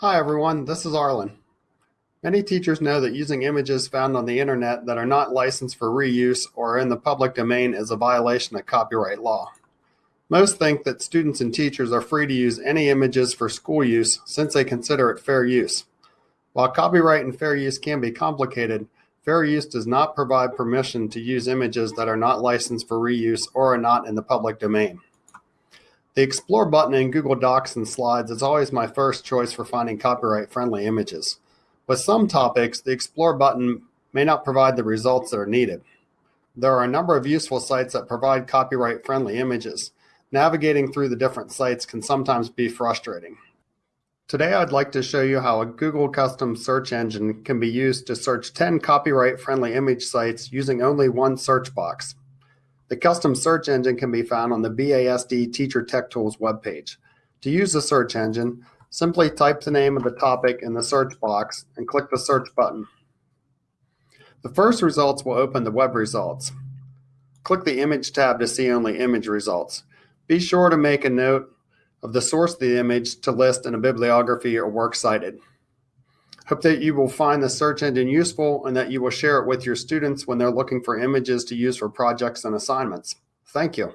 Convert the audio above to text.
Hi everyone, this is Arlen. Many teachers know that using images found on the internet that are not licensed for reuse or in the public domain is a violation of copyright law. Most think that students and teachers are free to use any images for school use since they consider it fair use. While copyright and fair use can be complicated, fair use does not provide permission to use images that are not licensed for reuse or are not in the public domain. The Explore button in Google Docs and Slides is always my first choice for finding copyright-friendly images. With some topics, the Explore button may not provide the results that are needed. There are a number of useful sites that provide copyright-friendly images. Navigating through the different sites can sometimes be frustrating. Today, I'd like to show you how a Google custom search engine can be used to search 10 copyright-friendly image sites using only one search box. The custom search engine can be found on the BASD Teacher Tech Tools webpage. To use the search engine, simply type the name of the topic in the search box and click the search button. The first results will open the web results. Click the image tab to see only image results. Be sure to make a note of the source of the image to list in a bibliography or works cited. Hope that you will find the search engine useful and that you will share it with your students when they're looking for images to use for projects and assignments. Thank you.